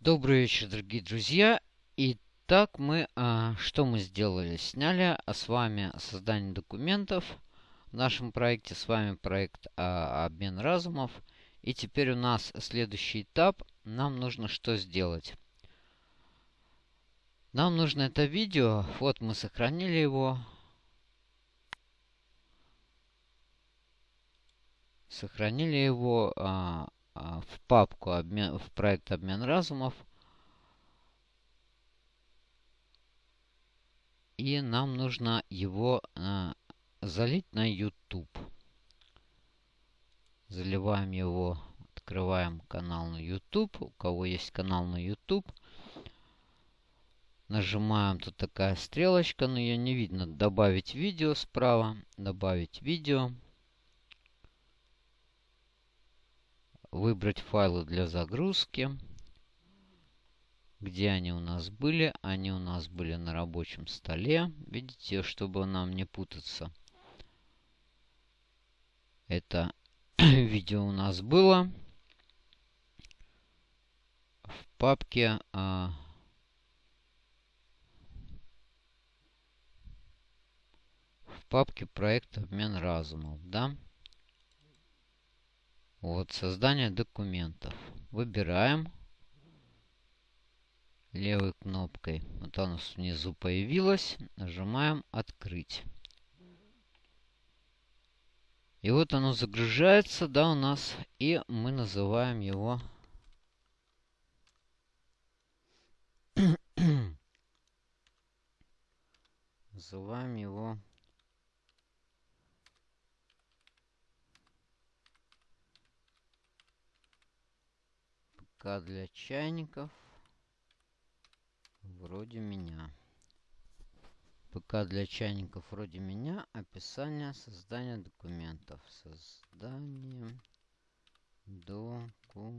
Добрый вечер, дорогие друзья. Итак, мы а, что мы сделали? Сняли а, с вами создание документов в нашем проекте. С вами проект а, обмен разумов. И теперь у нас следующий этап. Нам нужно что сделать? Нам нужно это видео. Вот мы сохранили его. Сохранили его а, в папку обмен, в проект обмен разумов. И нам нужно его а, залить на YouTube. Заливаем его, открываем канал на YouTube. У кого есть канал на YouTube. Нажимаем, тут такая стрелочка, но ее не видно. Добавить видео справа. Добавить видео. Выбрать файлы для загрузки. Где они у нас были? Они у нас были на рабочем столе. Видите, чтобы нам не путаться. Это видео у нас было в папке а, в папке проект обмен разумов, да? Вот, создание документов. Выбираем левой кнопкой. Вот оно внизу появилось. Нажимаем «Открыть». И вот оно загружается, да, у нас. И мы называем его... называем его ПК для чайников. Вроде меня. ПК для чайников вроде меня. Описание создания документов. Создание документов.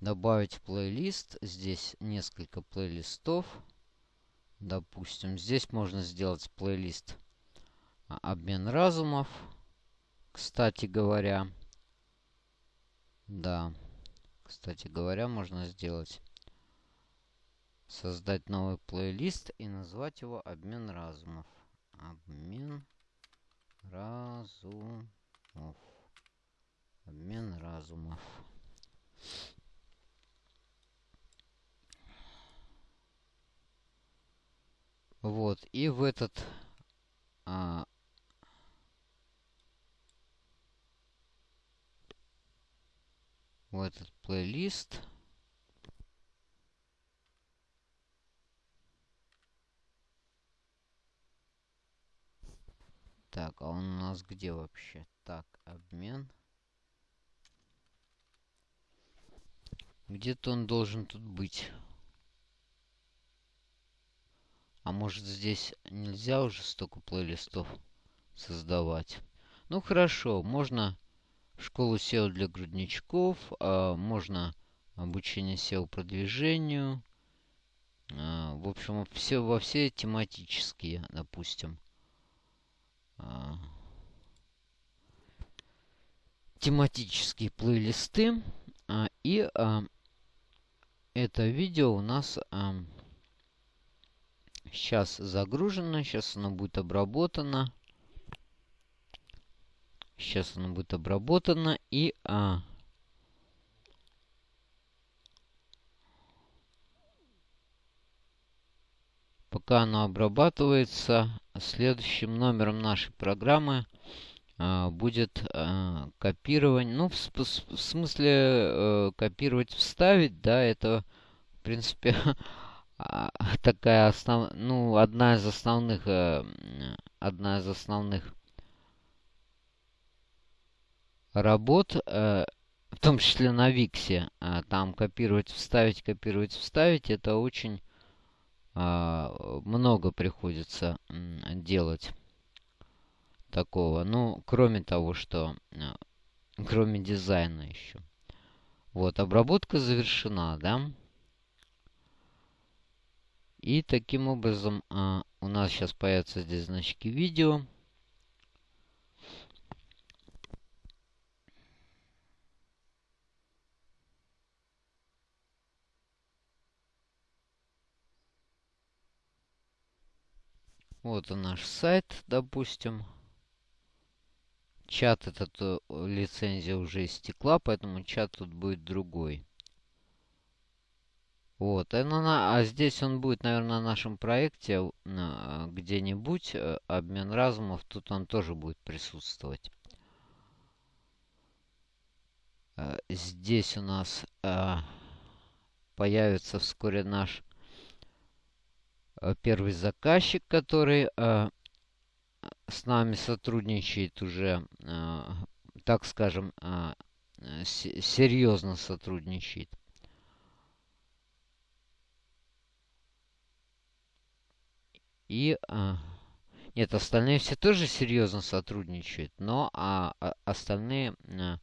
Добавить плейлист. Здесь несколько плейлистов. Допустим, здесь можно сделать плейлист обмен разумов. Кстати говоря, да. Кстати говоря, можно сделать создать новый плейлист и назвать его обмен разумов. Обмен разумов. Обмен разумов. Вот, и в этот а, в этот плейлист. Так, а он у нас где вообще? Так, обмен. Где-то он должен тут быть. А может здесь нельзя уже столько плейлистов создавать? Ну хорошо, можно школу SEO для грудничков, а, можно обучение SEO продвижению. А, в общем, все, во все тематические, допустим. А, тематические плейлисты. И это видео у нас сейчас загружено, сейчас оно будет обработано. Сейчас оно будет обработано и... А, пока оно обрабатывается, следующим номером нашей программы а, будет а, копирование. Ну, в, в смысле а, копировать, вставить, да, это, в принципе, а, такая основ... ну, одна из основных, а, одна из основных работ, э, в том числе на Виксе. Э, там копировать, вставить, копировать, вставить. Это очень э, много приходится делать такого. Ну, кроме того, что... Кроме дизайна еще. Вот, обработка завершена, да? И таким образом у нас сейчас появятся здесь значки видео. Вот наш сайт, допустим. Чат этот э, лицензия уже истекла, поэтому чат тут будет другой. Вот, а, на, а здесь он будет, наверное, на нашем проекте где-нибудь. Э, обмен разумов, тут он тоже будет присутствовать. Э, здесь у нас э, появится вскоре наш первый заказчик, который с нами сотрудничает уже, так скажем, серьезно сотрудничает. И... Нет, остальные все тоже серьезно сотрудничают, но а, а остальные... А,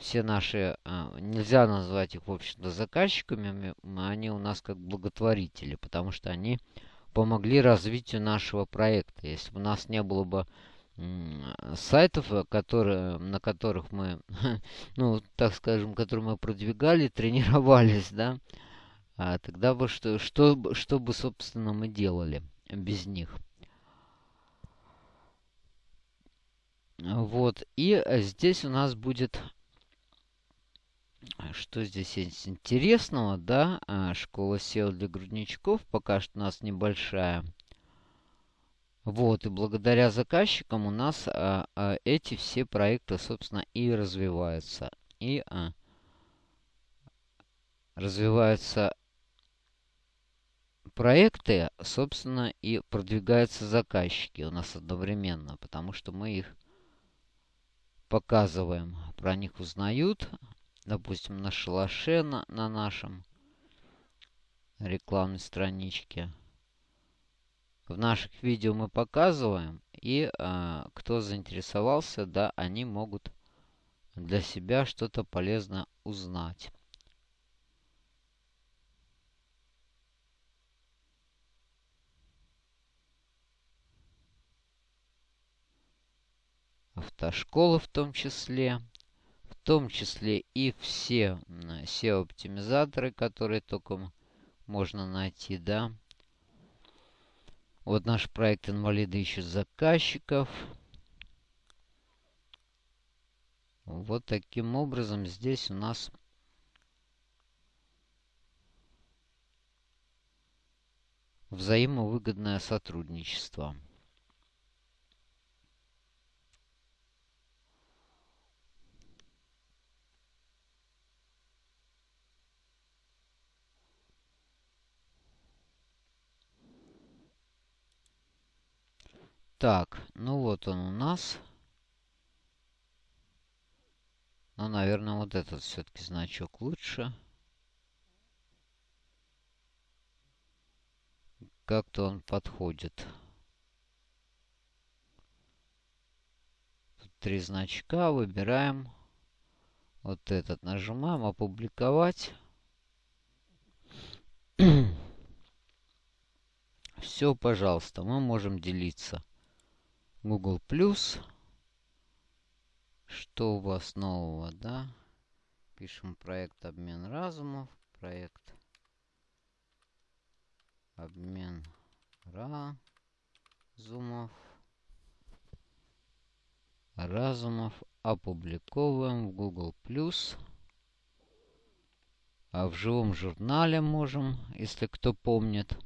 все наши... А, нельзя назвать их, в общем-то, заказчиками. Они у нас как благотворители, потому что они помогли развитию нашего проекта. Если бы у нас не было бы сайтов, э, которые, на которых мы, ну, так скажем, которые мы продвигали, тренировались, да, а тогда бы что, что, что бы, собственно, мы делали? без них. Вот. И э, здесь у нас будет... Что здесь есть интересного, да? А, школа SEO для грудничков пока что у нас небольшая. Вот, и благодаря заказчикам у нас а, а, эти все проекты, собственно, и развиваются. И а, развиваются проекты, собственно, и продвигаются заказчики у нас одновременно, потому что мы их показываем, про них узнают, допустим, на шалаше, на, на нашем рекламной страничке. В наших видео мы показываем, и э, кто заинтересовался, да, они могут для себя что-то полезно узнать. автошколы в том числе, в том числе и все SEO-оптимизаторы, которые только можно найти, да. Вот наш проект «Инвалиды ищут заказчиков». Вот таким образом здесь у нас взаимовыгодное сотрудничество. Так, ну вот он у нас. Ну, наверное, вот этот все-таки значок лучше. Как-то он подходит. Тут три значка. Выбираем. Вот этот нажимаем. Опубликовать. Все, пожалуйста, мы можем делиться. Google+. Plus. Что у вас нового, да? Пишем проект обмен разумов. Проект обмен разумов. Разумов опубликовываем в Google+. Plus. А в живом журнале можем, если кто помнит.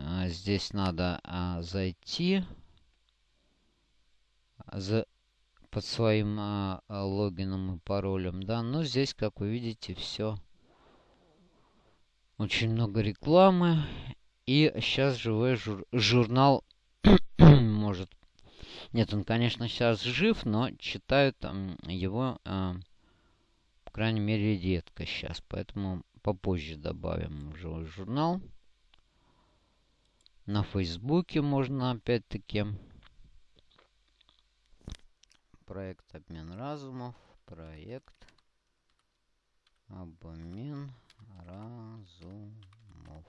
А, здесь надо а, зайти за, под своим а, логином и паролем. Да, но здесь, как вы видите, все очень много рекламы. И сейчас живой жур журнал может... Нет, он, конечно, сейчас жив, но читают там его, э, по крайней мере, редко сейчас. Поэтому попозже добавим живой журнал. На Фейсбуке можно опять-таки. Проект обмен разумов. Проект обмен разумов.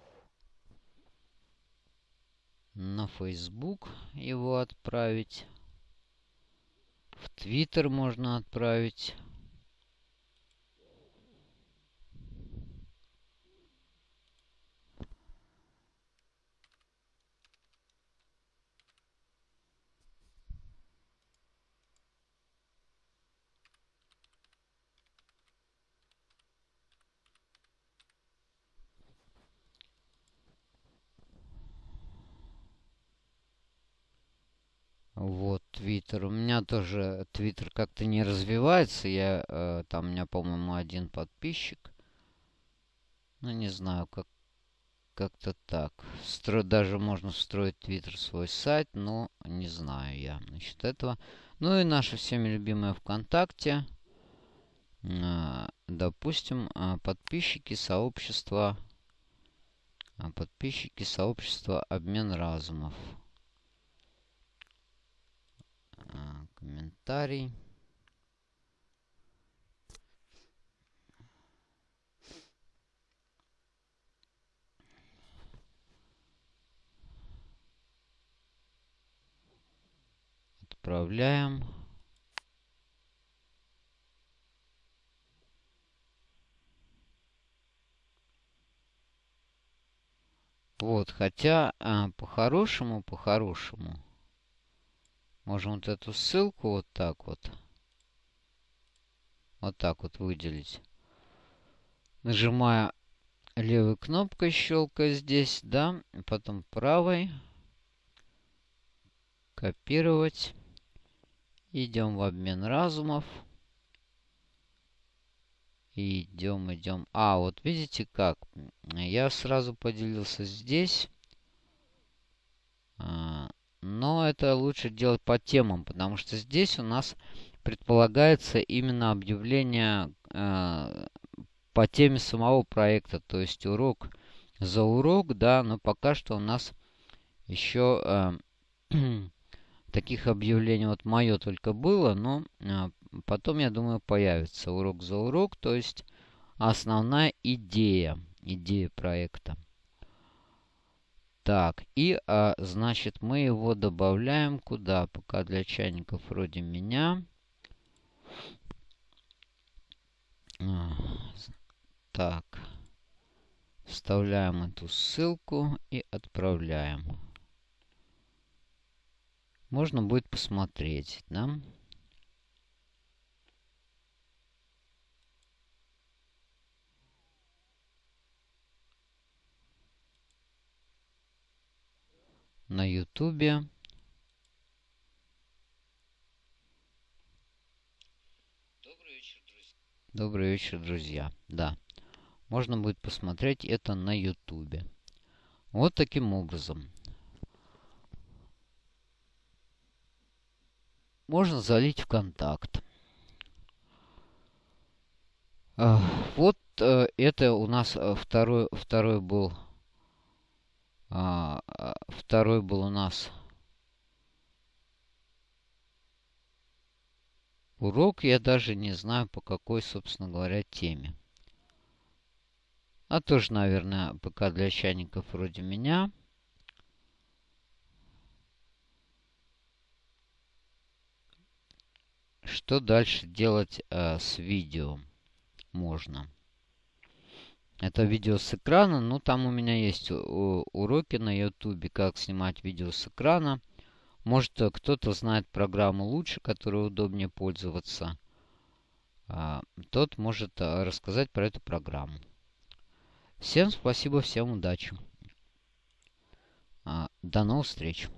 На Facebook его отправить. В Твиттер можно отправить. Вот, Твиттер. У меня тоже Твиттер как-то не развивается. Я, э, там у меня, по-моему, один подписчик. Ну, не знаю, как как-то так. Стро... Даже можно встроить Твиттер свой сайт, но не знаю я насчет этого. Ну и наша всеми любимая ВКонтакте. А, допустим, а, подписчики сообщества... А, подписчики сообщества Обмен разумов. Комментарий. Отправляем. Вот, хотя а, по-хорошему, по-хорошему, можем вот эту ссылку вот так вот, вот так вот выделить. Нажимая левой кнопкой, щелкая здесь, да, потом правой, копировать. Идем в обмен разумов. Идем, идем. А, вот видите как? Я сразу поделился здесь. А, но это лучше делать по темам, потому что здесь у нас предполагается именно объявление э, по теме самого проекта. То есть урок за урок, да, но пока что у нас еще э, таких объявлений вот мое только было, но а, потом, я думаю, появится урок за урок, то есть основная идея, идея проекта. Так, и, а, значит, мы его добавляем куда? Пока для чайников вроде меня. Так, вставляем эту ссылку и отправляем можно будет посмотреть, да? На ютубе. Добрый вечер, друзья. Добрый вечер, друзья. Да. Можно будет посмотреть это на ютубе. Вот таким образом. можно залить в контакт. Вот э, это у нас э, второй, второй был а, а, второй был у нас урок. Я даже не знаю, по какой, собственно говоря, теме. А тоже, наверное, ПК для чайников вроде меня. Что дальше делать э, с видео? Можно. Это видео с экрана. Ну, там у меня есть уроки на YouTube, как снимать видео с экрана. Может, э, кто-то знает программу лучше, которой удобнее пользоваться. А, тот может э, рассказать про эту программу. Всем спасибо, всем удачи. А, до новых встреч.